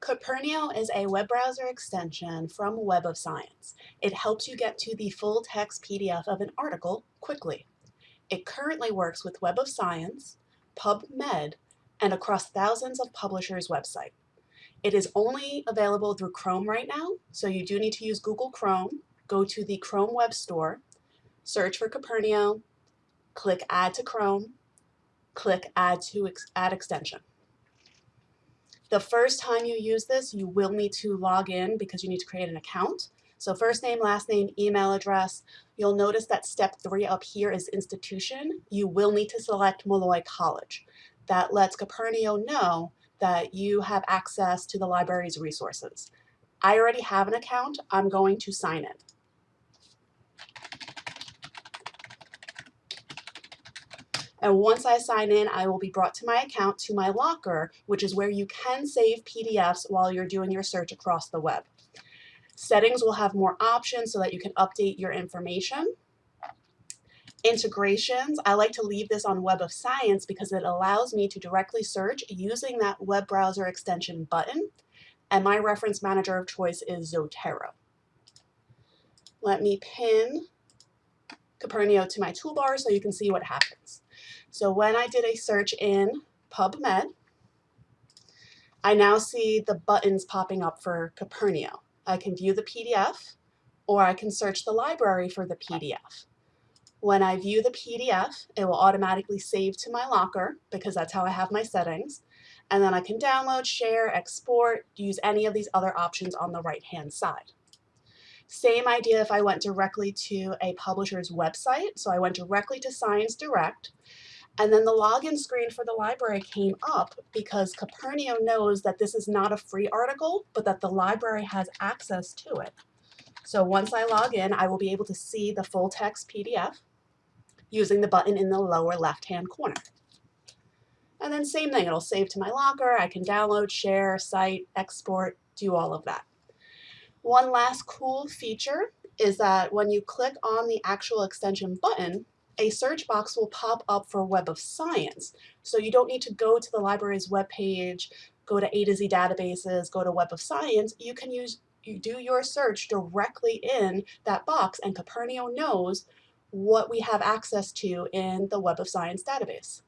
Kopernio is a web browser extension from Web of Science. It helps you get to the full text PDF of an article quickly. It currently works with Web of Science, PubMed, and across thousands of publishers' websites. It is only available through Chrome right now, so you do need to use Google Chrome. Go to the Chrome Web Store, search for Kopernio, click Add to Chrome, click Add to Add Extension. The first time you use this, you will need to log in because you need to create an account. So first name, last name, email address. You'll notice that step three up here is institution. You will need to select Molloy College. That lets Kopernio know that you have access to the library's resources. I already have an account. I'm going to sign in. And once I sign in, I will be brought to my account to my locker, which is where you can save PDFs while you're doing your search across the web. Settings will have more options so that you can update your information. Integrations, I like to leave this on Web of Science because it allows me to directly search using that web browser extension button. And my reference manager of choice is Zotero. Let me pin Kopernio to my toolbar so you can see what happens. So when I did a search in PubMed, I now see the buttons popping up for Kopernio. I can view the PDF or I can search the library for the PDF. When I view the PDF, it will automatically save to my locker because that's how I have my settings. And then I can download, share, export, use any of these other options on the right-hand side. Same idea if I went directly to a publisher's website. So I went directly to Science Direct. And then the login screen for the library came up because Kopernio knows that this is not a free article, but that the library has access to it. So once I log in, I will be able to see the full text PDF using the button in the lower left-hand corner. And then same thing, it'll save to my locker. I can download, share, cite, export, do all of that. One last cool feature is that when you click on the actual extension button, a search box will pop up for Web of Science. So you don't need to go to the library's webpage, go to A to Z databases, go to Web of Science. You can use you do your search directly in that box and Kopernio knows what we have access to in the Web of Science database.